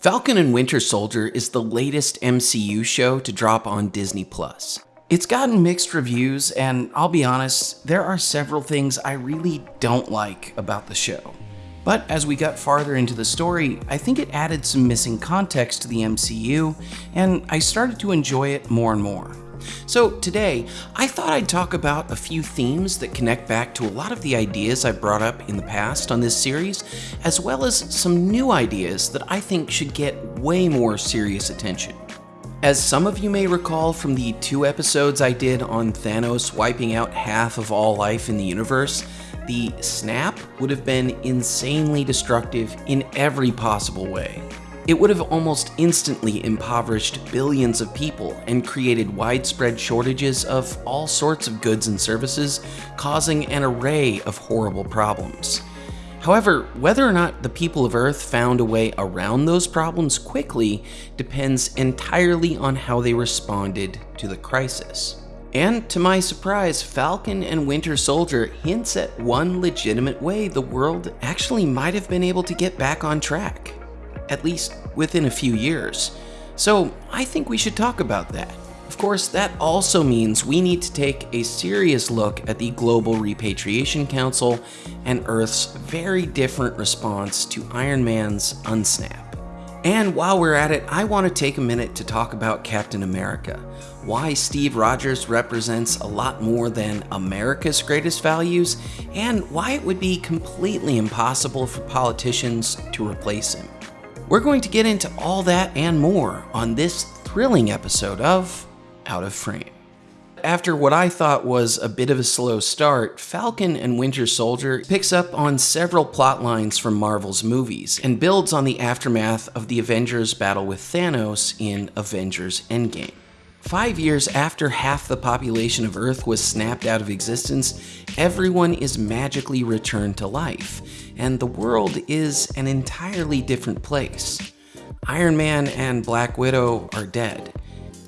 Falcon and Winter Soldier is the latest MCU show to drop on Disney+. Plus. It's gotten mixed reviews, and I'll be honest, there are several things I really don't like about the show. But as we got farther into the story, I think it added some missing context to the MCU, and I started to enjoy it more and more. So today, I thought I'd talk about a few themes that connect back to a lot of the ideas I brought up in the past on this series, as well as some new ideas that I think should get way more serious attention. As some of you may recall from the two episodes I did on Thanos wiping out half of all life in the universe, the snap would have been insanely destructive in every possible way. It would have almost instantly impoverished billions of people and created widespread shortages of all sorts of goods and services, causing an array of horrible problems. However, whether or not the people of Earth found a way around those problems quickly depends entirely on how they responded to the crisis. And to my surprise, Falcon and Winter Soldier hints at one legitimate way the world actually might have been able to get back on track at least within a few years. So I think we should talk about that. Of course, that also means we need to take a serious look at the Global Repatriation Council and Earth's very different response to Iron Man's unsnap. And while we're at it, I want to take a minute to talk about Captain America. Why Steve Rogers represents a lot more than America's greatest values, and why it would be completely impossible for politicians to replace him. We're going to get into all that and more on this thrilling episode of Out of Frame. After what I thought was a bit of a slow start, Falcon and Winter Soldier picks up on several plot lines from Marvel's movies and builds on the aftermath of the Avengers' battle with Thanos in Avengers Endgame. Five years after half the population of Earth was snapped out of existence, everyone is magically returned to life, and the world is an entirely different place. Iron Man and Black Widow are dead.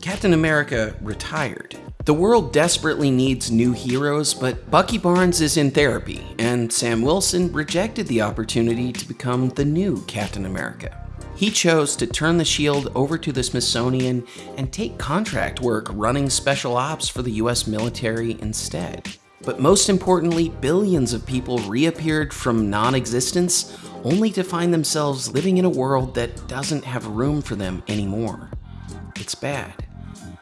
Captain America retired. The world desperately needs new heroes, but Bucky Barnes is in therapy, and Sam Wilson rejected the opportunity to become the new Captain America. He chose to turn the shield over to the Smithsonian and take contract work running special ops for the US military instead. But most importantly, billions of people reappeared from non-existence only to find themselves living in a world that doesn't have room for them anymore. It's bad.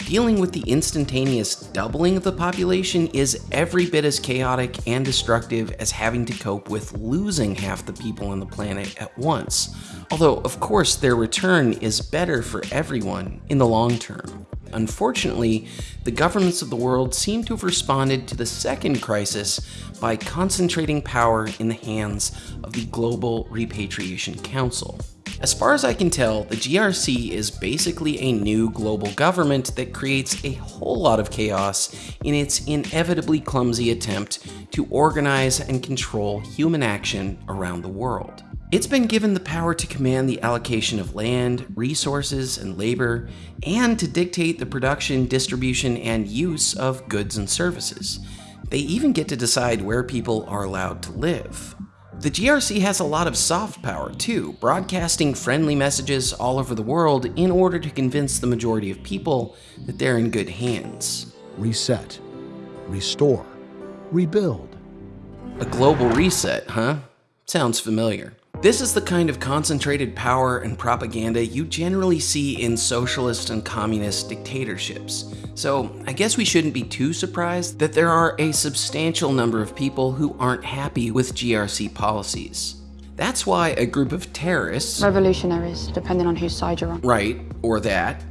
Dealing with the instantaneous doubling of the population is every bit as chaotic and destructive as having to cope with losing half the people on the planet at once. Although, of course, their return is better for everyone in the long term. Unfortunately, the governments of the world seem to have responded to the second crisis by concentrating power in the hands of the Global Repatriation Council. As far as I can tell, the GRC is basically a new global government that creates a whole lot of chaos in its inevitably clumsy attempt to organize and control human action around the world. It's been given the power to command the allocation of land, resources, and labor, and to dictate the production, distribution, and use of goods and services. They even get to decide where people are allowed to live. The GRC has a lot of soft power too, broadcasting friendly messages all over the world in order to convince the majority of people that they're in good hands. Reset, restore, rebuild. A global reset, huh? Sounds familiar. This is the kind of concentrated power and propaganda you generally see in socialist and communist dictatorships. So I guess we shouldn't be too surprised that there are a substantial number of people who aren't happy with GRC policies. That's why a group of terrorists... Revolutionaries, depending on whose side you're on. Right, or that.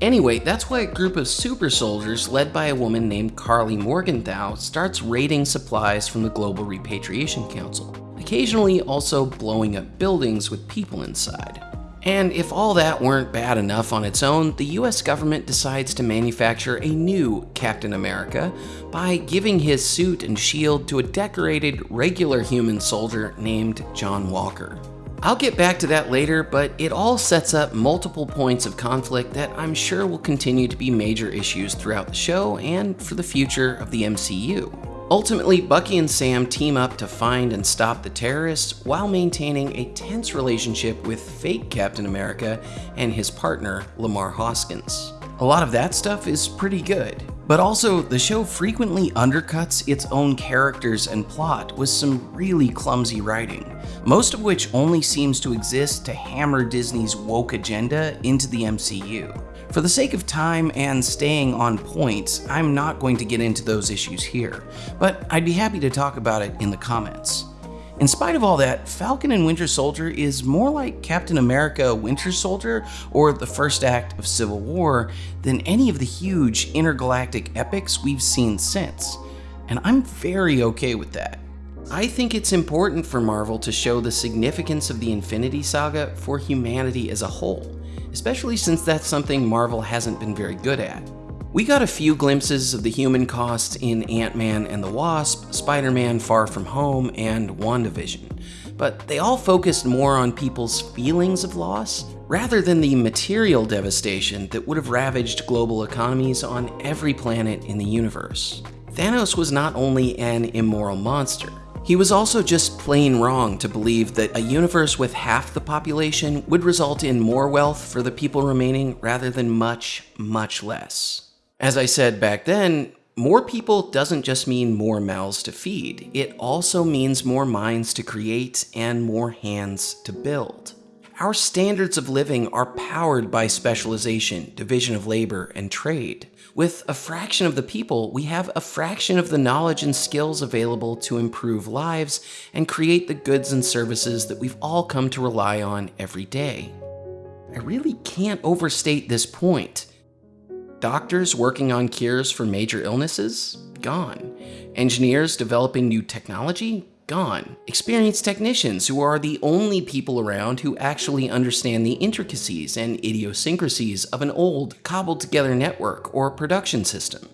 Anyway, that's why a group of super soldiers led by a woman named Karli Morgenthau starts raiding supplies from the Global Repatriation Council occasionally also blowing up buildings with people inside. And if all that weren't bad enough on its own, the US government decides to manufacture a new Captain America by giving his suit and shield to a decorated, regular human soldier named John Walker. I'll get back to that later, but it all sets up multiple points of conflict that I'm sure will continue to be major issues throughout the show and for the future of the MCU. Ultimately, Bucky and Sam team up to find and stop the terrorists while maintaining a tense relationship with fake Captain America and his partner, Lemar Hoskins. A lot of that stuff is pretty good. But also, the show frequently undercuts its own characters and plot with some really clumsy writing, most of which only seems to exist to hammer Disney's woke agenda into the MCU. For the sake of time and staying on point, I'm not going to get into those issues here, but I'd be happy to talk about it in the comments. In spite of all that, Falcon and Winter Soldier is more like Captain America Winter Soldier or the first act of Civil War than any of the huge intergalactic epics we've seen since, and I'm very okay with that. I think it's important for Marvel to show the significance of the Infinity Saga for humanity as a whole, especially since that's something Marvel hasn't been very good at. We got a few glimpses of the human cost in Ant-Man and the Wasp, Spider-Man Far From Home, and WandaVision, but they all focused more on people's feelings of loss rather than the material devastation that would have ravaged global economies on every planet in the universe. Thanos was not only an immoral monster, he was also just plain wrong to believe that a universe with half the population would result in more wealth for the people remaining rather than much, much less. As I said back then, more people doesn't just mean more mouths to feed, it also means more minds to create and more hands to build. Our standards of living are powered by specialization, division of labor, and trade. With a fraction of the people, we have a fraction of the knowledge and skills available to improve lives and create the goods and services that we've all come to rely on every day. I really can't overstate this point. Doctors working on cures for major illnesses? Gone. Engineers developing new technology? Gone. Experienced technicians who are the only people around who actually understand the intricacies and idiosyncrasies of an old, cobbled together network or production system.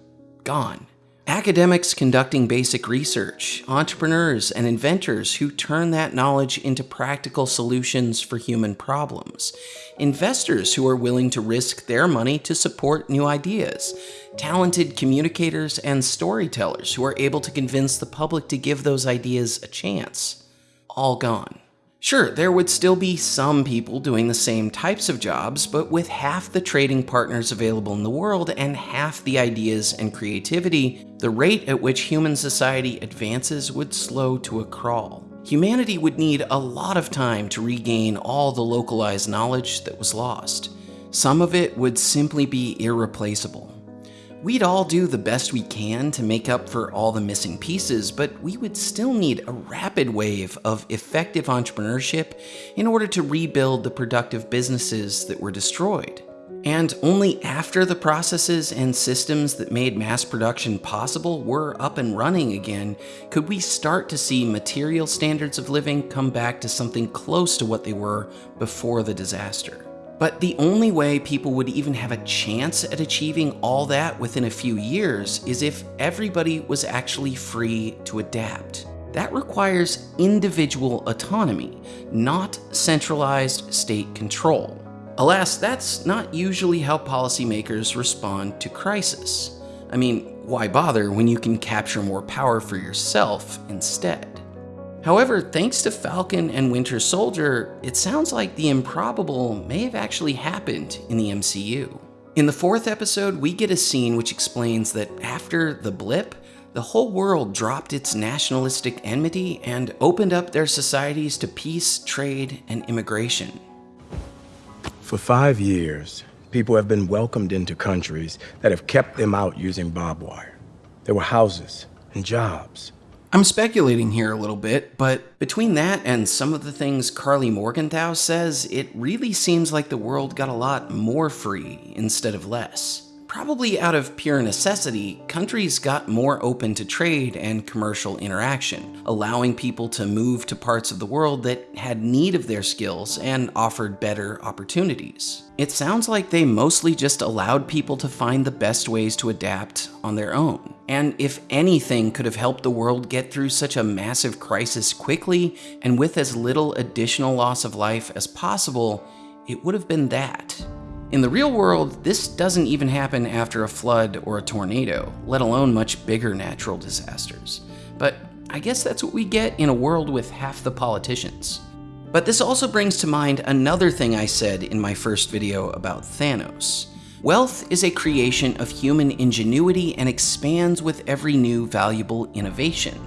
Gone. Academics conducting basic research, entrepreneurs and inventors who turn that knowledge into practical solutions for human problems, investors who are willing to risk their money to support new ideas, talented communicators and storytellers who are able to convince the public to give those ideas a chance. All gone. Sure, there would still be some people doing the same types of jobs, but with half the trading partners available in the world and half the ideas and creativity, the rate at which human society advances would slow to a crawl. Humanity would need a lot of time to regain all the localized knowledge that was lost. Some of it would simply be irreplaceable. We'd all do the best we can to make up for all the missing pieces, but we would still need a rapid wave of effective entrepreneurship in order to rebuild the productive businesses that were destroyed. And only after the processes and systems that made mass production possible were up and running again could we start to see material standards of living come back to something close to what they were before the disaster. But the only way people would even have a chance at achieving all that within a few years is if everybody was actually free to adapt. That requires individual autonomy, not centralized state control. Alas, that's not usually how policymakers respond to crisis. I mean, why bother when you can capture more power for yourself instead? However, thanks to Falcon and Winter Soldier, it sounds like the improbable may have actually happened in the MCU. In the fourth episode, we get a scene which explains that after the blip, the whole world dropped its nationalistic enmity and opened up their societies to peace, trade, and immigration. For five years, people have been welcomed into countries that have kept them out using barbed wire. There were houses and jobs I'm speculating here a little bit, but between that and some of the things Karli Morgenthau says, it really seems like the world got a lot more free instead of less. Probably out of pure necessity, countries got more open to trade and commercial interaction, allowing people to move to parts of the world that had need of their skills and offered better opportunities. It sounds like they mostly just allowed people to find the best ways to adapt on their own. And if anything could have helped the world get through such a massive crisis quickly and with as little additional loss of life as possible, it would have been that. In the real world, this doesn't even happen after a flood or a tornado, let alone much bigger natural disasters. But I guess that's what we get in a world with half the politicians. But this also brings to mind another thing I said in my first video about Thanos. Wealth is a creation of human ingenuity and expands with every new valuable innovation.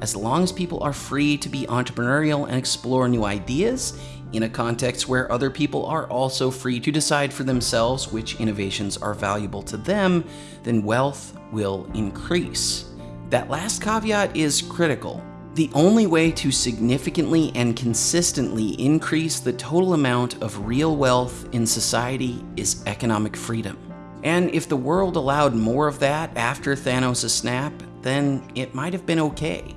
As long as people are free to be entrepreneurial and explore new ideas, in a context where other people are also free to decide for themselves which innovations are valuable to them, then wealth will increase. That last caveat is critical. The only way to significantly and consistently increase the total amount of real wealth in society is economic freedom. And if the world allowed more of that after Thanos' snap, then it might have been okay.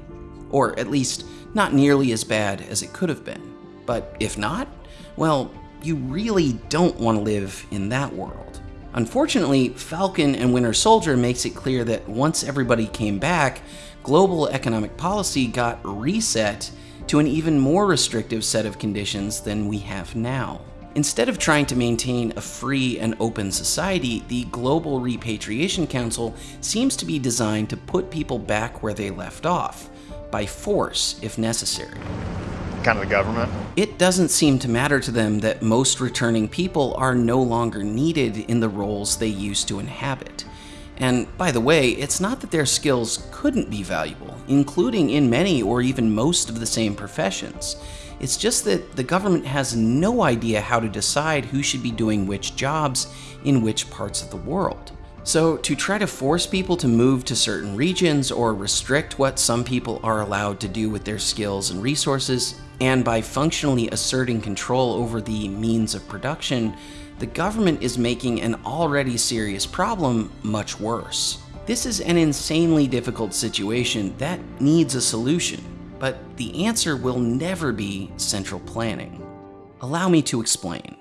Or at least not nearly as bad as it could have been. But if not, well, you really don't want to live in that world. Unfortunately, Falcon and Winter Soldier makes it clear that once everybody came back, global economic policy got reset to an even more restrictive set of conditions than we have now. Instead of trying to maintain a free and open society, the Global Repatriation Council seems to be designed to put people back where they left off, by force if necessary kind of the government. It doesn't seem to matter to them that most returning people are no longer needed in the roles they used to inhabit. And by the way, it's not that their skills couldn't be valuable, including in many or even most of the same professions. It's just that the government has no idea how to decide who should be doing which jobs in which parts of the world. So, to try to force people to move to certain regions or restrict what some people are allowed to do with their skills and resources, and by functionally asserting control over the means of production, the government is making an already serious problem much worse. This is an insanely difficult situation that needs a solution, but the answer will never be central planning. Allow me to explain.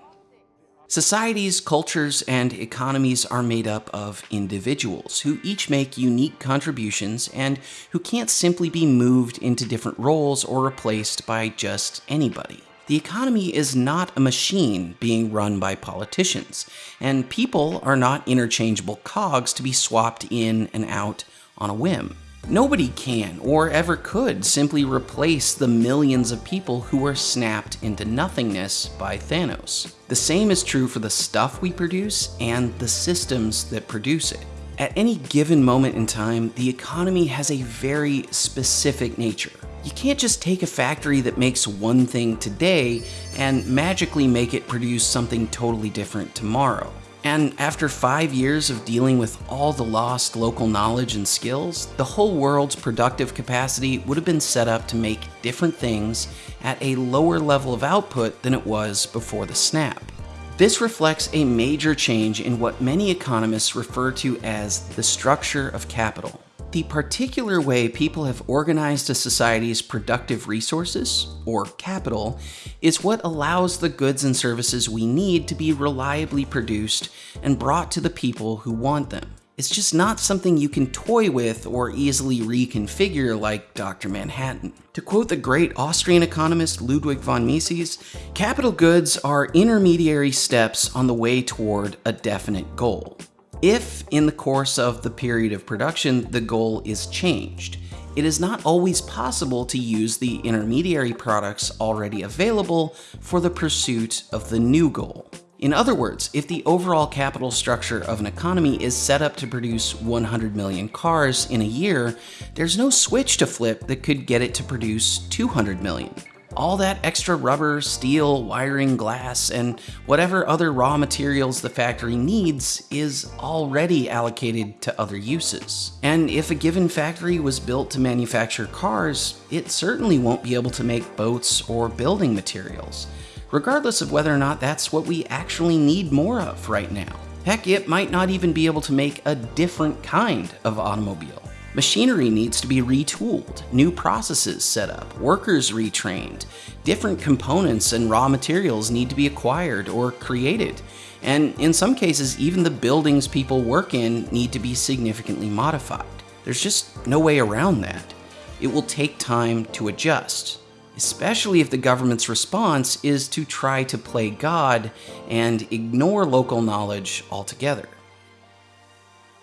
Societies, cultures, and economies are made up of individuals who each make unique contributions and who can't simply be moved into different roles or replaced by just anybody. The economy is not a machine being run by politicians, and people are not interchangeable cogs to be swapped in and out on a whim. Nobody can or ever could simply replace the millions of people who were snapped into nothingness by Thanos. The same is true for the stuff we produce and the systems that produce it. At any given moment in time, the economy has a very specific nature. You can't just take a factory that makes one thing today and magically make it produce something totally different tomorrow. And after five years of dealing with all the lost local knowledge and skills, the whole world's productive capacity would have been set up to make different things at a lower level of output than it was before the snap. This reflects a major change in what many economists refer to as the structure of capital. The particular way people have organized a society's productive resources, or capital, is what allows the goods and services we need to be reliably produced and brought to the people who want them. It's just not something you can toy with or easily reconfigure like Dr. Manhattan. To quote the great Austrian economist Ludwig von Mises, capital goods are intermediary steps on the way toward a definite goal. If, in the course of the period of production, the goal is changed, it is not always possible to use the intermediary products already available for the pursuit of the new goal. In other words, if the overall capital structure of an economy is set up to produce 100 million cars in a year, there's no switch to flip that could get it to produce 200 million all that extra rubber, steel, wiring, glass, and whatever other raw materials the factory needs is already allocated to other uses. And if a given factory was built to manufacture cars, it certainly won't be able to make boats or building materials, regardless of whether or not that's what we actually need more of right now. Heck, it might not even be able to make a different kind of automobile. Machinery needs to be retooled, new processes set up, workers retrained, different components and raw materials need to be acquired or created, and in some cases, even the buildings people work in need to be significantly modified. There's just no way around that. It will take time to adjust. especially if the government's response is to try to play God and ignore local knowledge altogether.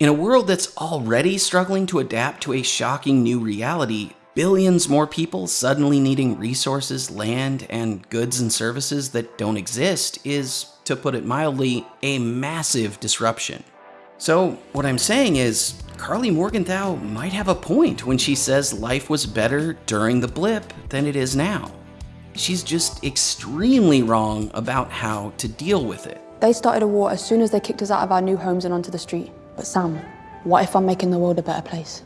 In a world that's already struggling to adapt to a shocking new reality, billions more people suddenly needing resources, land, and goods and services that don't exist is, to put it mildly, a massive disruption. So, what I'm saying is, Karli Morgenthau might have a point when she says life was better during the blip than it is now. She's just extremely wrong about how to deal with it. They started a war as soon as they kicked us out of our new homes and onto the street. But Sam, what if I'm making the world a better place?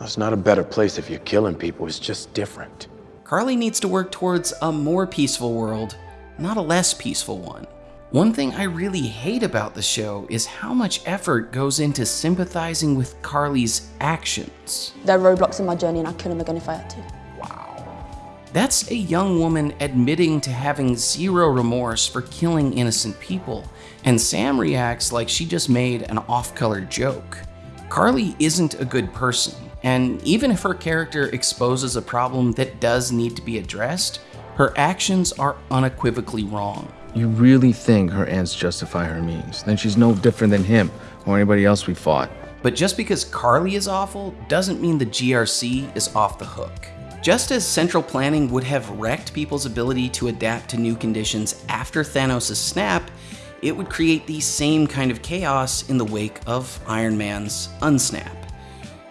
It's not a better place if you're killing people, it's just different. Karli needs to work towards a more peaceful world, not a less peaceful one. One thing I really hate about the show is how much effort goes into sympathizing with Karli's actions. There are roadblocks in my journey and I'd kill them again if I had to. Wow. That's a young woman admitting to having zero remorse for killing innocent people, and Sam reacts like she just made an off-color joke. Karli isn't a good person, and even if her character exposes a problem that does need to be addressed, her actions are unequivocally wrong. You really think her ends justify her means? Then she's no different than him or anybody else we fought. But just because Karli is awful doesn't mean the GRC is off the hook. Just as central planning would have wrecked people's ability to adapt to new conditions after Thanos' snap, it would create the same kind of chaos in the wake of Iron Man's unsnap.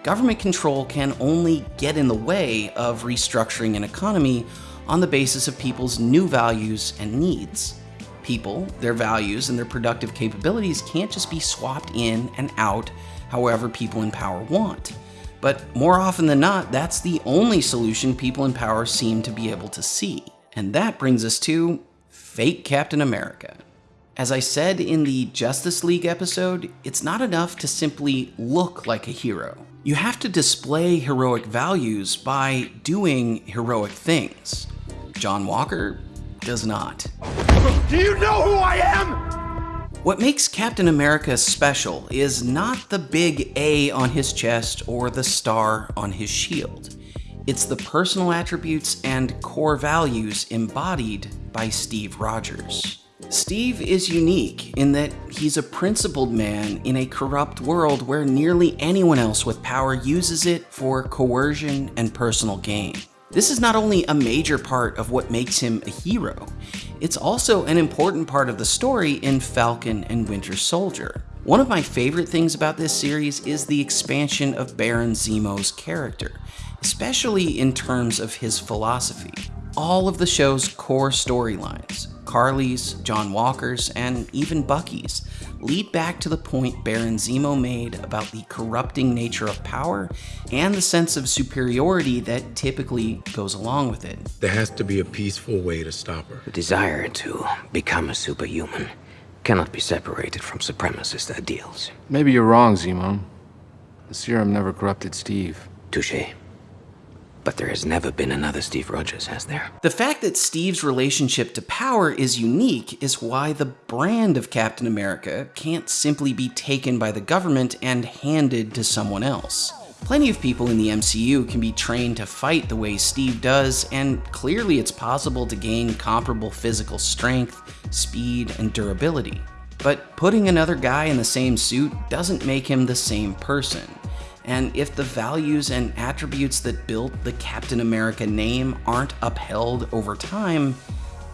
Government control can only get in the way of restructuring an economy on the basis of people's new values and needs. People, their values, and their productive capabilities can't just be swapped in and out however people in power want. But more often than not, that's the only solution people in power seem to be able to see. And that brings us to fake Captain America. As I said in the Justice League episode, it's not enough to simply look like a hero. You have to display heroic values by doing heroic things. John Walker does not. Do you know who I am? What makes Captain America special is not the big A on his chest or the star on his shield. It's the personal attributes and core values embodied by Steve Rogers. Steve is unique in that he's a principled man in a corrupt world where nearly anyone else with power uses it for coercion and personal gain. This is not only a major part of what makes him a hero, it's also an important part of the story in Falcon and Winter Soldier. One of my favorite things about this series is the expansion of Baron Zemo's character, especially in terms of his philosophy. All of the show's core storylines, Karli's, John Walker's, and even Bucky's, lead back to the point Baron Zemo made about the corrupting nature of power and the sense of superiority that typically goes along with it. There has to be a peaceful way to stop her. The desire to become a superhuman cannot be separated from supremacist ideals. Maybe you're wrong, Zemo. The serum never corrupted Steve. Touche. But there has never been another Steve Rogers, has there? The fact that Steve's relationship to power is unique is why the brand of Captain America can't simply be taken by the government and handed to someone else. Plenty of people in the MCU can be trained to fight the way Steve does, and clearly it's possible to gain comparable physical strength, speed, and durability. But putting another guy in the same suit doesn't make him the same person. And if the values and attributes that built the Captain America name aren't upheld over time,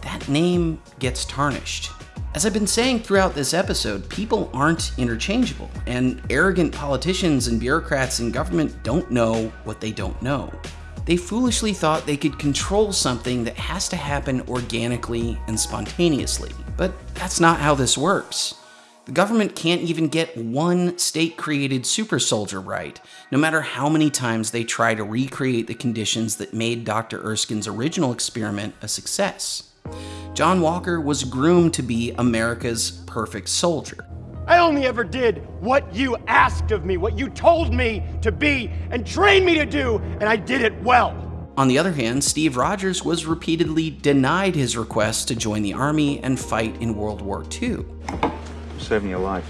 that name gets tarnished. As I've been saying throughout this episode, people aren't interchangeable, and arrogant politicians and bureaucrats in government don't know what they don't know. They foolishly thought they could control something that has to happen organically and spontaneously. But that's not how this works. The government can't even get one state created super soldier right, no matter how many times they try to recreate the conditions that made Dr. Erskine's original experiment a success. John Walker was groomed to be America's perfect soldier. I only ever did what you asked of me, what you told me to be and trained me to do, and I did it well. On the other hand, Steve Rogers was repeatedly denied his request to join the army and fight in World War II. Saving your life.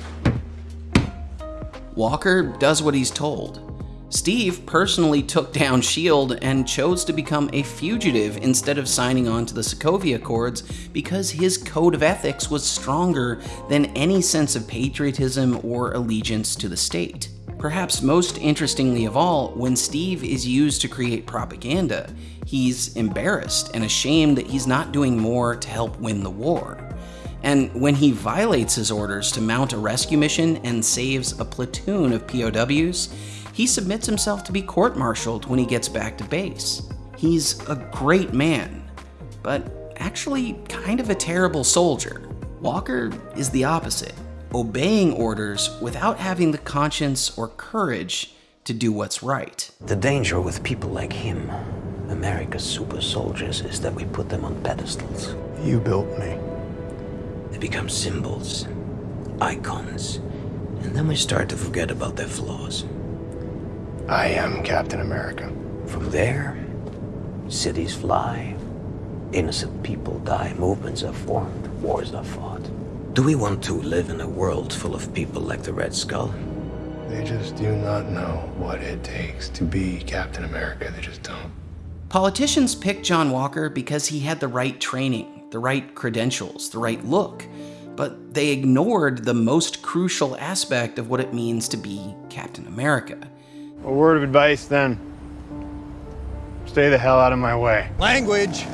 Walker does what he's told. Steve personally took down S.H.I.E.L.D. and chose to become a fugitive instead of signing on to the Sokovia Accords because his code of ethics was stronger than any sense of patriotism or allegiance to the state. Perhaps most interestingly of all, when Steve is used to create propaganda, he's embarrassed and ashamed that he's not doing more to help win the war. And when he violates his orders to mount a rescue mission and saves a platoon of POWs, he submits himself to be court-martialed when he gets back to base. He's a great man, but actually kind of a terrible soldier. Walker is the opposite, obeying orders without having the conscience or courage to do what's right. The danger with people like him, America's super soldiers, is that we put them on pedestals. You built me. They become symbols, icons, and then we start to forget about their flaws. I am Captain America. From there, cities fly, innocent people die, movements are formed, wars are fought. Do we want to live in a world full of people like the Red Skull? They just do not know what it takes to be Captain America. They just don't. Politicians picked John Walker because he had the right training, the right credentials, the right look, but they ignored the most crucial aspect of what it means to be Captain America. A word of advice then. Stay the hell out of my way. Language!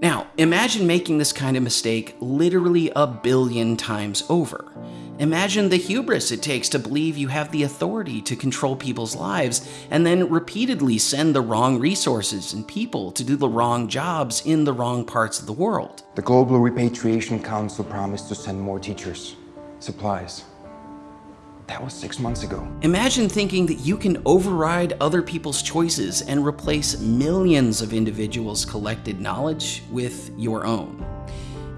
Now, imagine making this kind of mistake literally a billion times over. Imagine the hubris it takes to believe you have the authority to control people's lives and then repeatedly send the wrong resources and people to do the wrong jobs in the wrong parts of the world. The Global Repatriation Council promised to send more teachers, supplies. That was six months ago. Imagine thinking that you can override other people's choices and replace millions of individuals' collected knowledge with your own.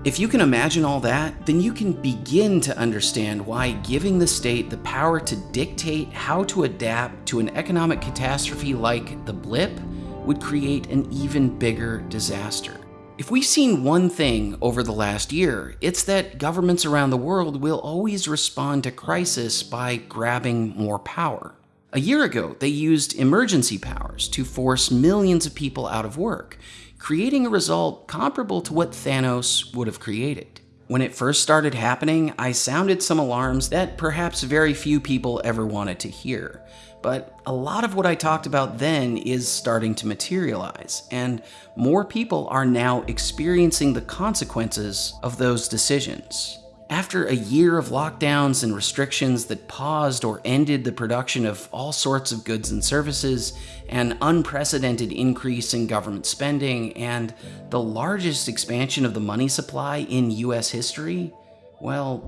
If you can imagine all that, then you can begin to understand why giving the state the power to dictate how to adapt to an economic catastrophe like the blip would create an even bigger disaster. If we've seen one thing over the last year, it's that governments around the world will always respond to crisis by grabbing more power. A year ago, they used emergency powers to force millions of people out of work, creating a result comparable to what Thanos would have created. When it first started happening, I sounded some alarms that perhaps very few people ever wanted to hear. But a lot of what I talked about then is starting to materialize, and more people are now experiencing the consequences of those decisions. After a year of lockdowns and restrictions that paused or ended the production of all sorts of goods and services, an unprecedented increase in government spending, and the largest expansion of the money supply in US history, well,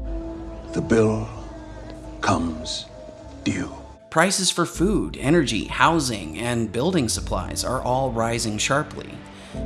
the bill comes due. Prices for food, energy, housing, and building supplies are all rising sharply.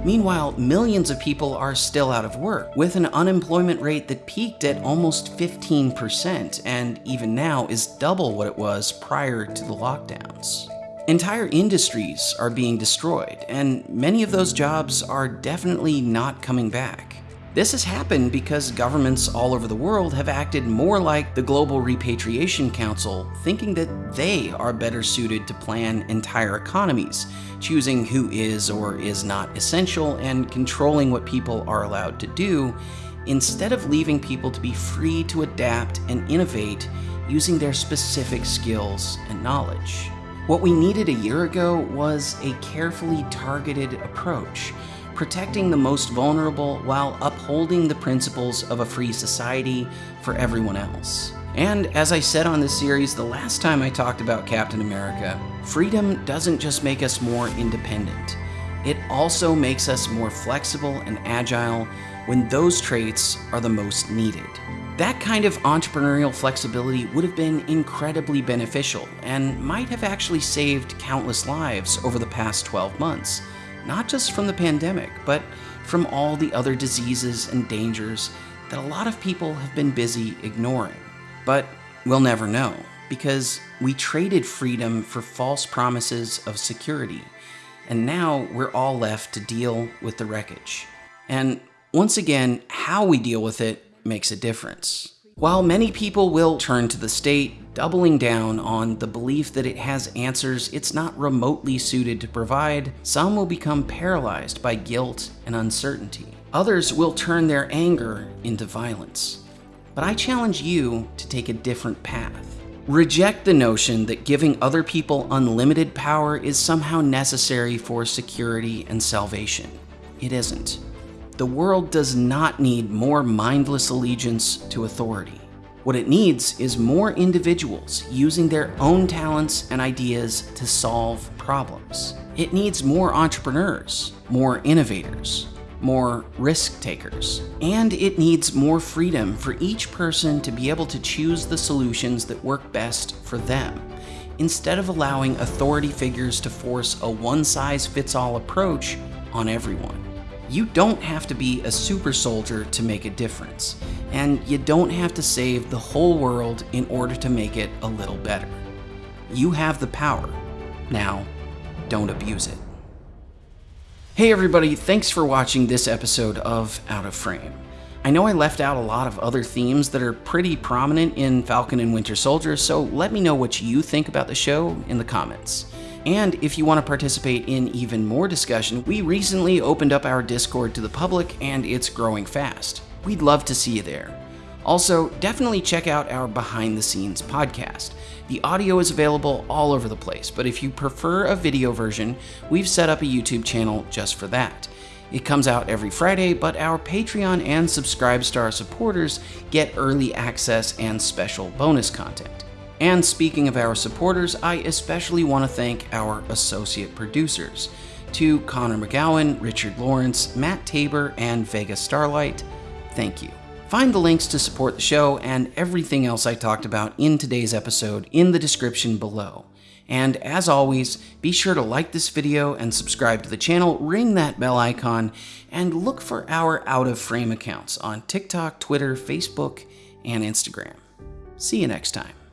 Meanwhile, millions of people are still out of work, with an unemployment rate that peaked at almost 15% and even now is double what it was prior to the lockdowns. Entire industries are being destroyed, and many of those jobs are definitely not coming back. This has happened because governments all over the world have acted more like the Global Repatriation Council, thinking that they are better suited to plan entire economies, choosing who is or is not essential and controlling what people are allowed to do, instead of leaving people to be free to adapt and innovate using their specific skills and knowledge. What we needed a year ago was a carefully targeted approach protecting the most vulnerable while upholding the principles of a free society for everyone else. And as I said on this series the last time I talked about Captain America, freedom doesn't just make us more independent. It also makes us more flexible and agile when those traits are the most needed. That kind of entrepreneurial flexibility would have been incredibly beneficial and might have actually saved countless lives over the past 12 months not just from the pandemic, but from all the other diseases and dangers that a lot of people have been busy ignoring. But we'll never know, because we traded freedom for false promises of security, and now we're all left to deal with the wreckage. And once again, how we deal with it makes a difference. While many people will turn to the state, doubling down on the belief that it has answers it's not remotely suited to provide, some will become paralyzed by guilt and uncertainty. Others will turn their anger into violence. But I challenge you to take a different path. Reject the notion that giving other people unlimited power is somehow necessary for security and salvation. It isn't. The world does not need more mindless allegiance to authority. What it needs is more individuals using their own talents and ideas to solve problems. It needs more entrepreneurs, more innovators, more risk takers. And it needs more freedom for each person to be able to choose the solutions that work best for them, instead of allowing authority figures to force a one size fits all approach on everyone. You don't have to be a super soldier to make a difference, and you don't have to save the whole world in order to make it a little better. You have the power. Now, don't abuse it. Hey everybody, thanks for watching this episode of Out of Frame. I know I left out a lot of other themes that are pretty prominent in Falcon and Winter Soldier, so let me know what you think about the show in the comments. And if you want to participate in even more discussion, we recently opened up our Discord to the public and it's growing fast. We'd love to see you there. Also, definitely check out our behind the scenes podcast. The audio is available all over the place, but if you prefer a video version, we've set up a YouTube channel just for that. It comes out every Friday, but our Patreon and Subscribestar supporters get early access and special bonus content. And speaking of our supporters, I especially want to thank our associate producers. To Connor McGowan, Richard Lawrence, Matt Tabor, and Vega Starlight, thank you. Find the links to support the show and everything else I talked about in today's episode in the description below. And as always, be sure to like this video and subscribe to the channel, ring that bell icon, and look for our out of frame accounts on TikTok, Twitter, Facebook, and Instagram. See you next time.